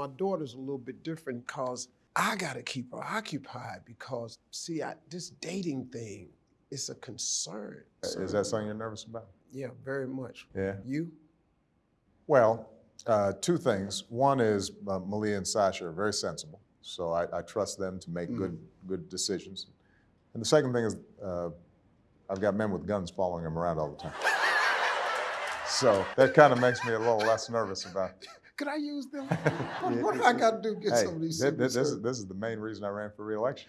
my daughter's a little bit different because I got to keep her occupied because, see, I, this dating thing is a concern. Is that something you're nervous about? Yeah, very much. Yeah. You? Well, uh, two things. One is uh, Malia and Sasha are very sensible, so I, I trust them to make good good decisions. And the second thing is uh, I've got men with guns following them around all the time. So that kind of makes me a little less nervous about. Could I use them? what what do I got to do to get Hey, some of these thi- this, is, this is the main reason I ran for reelection.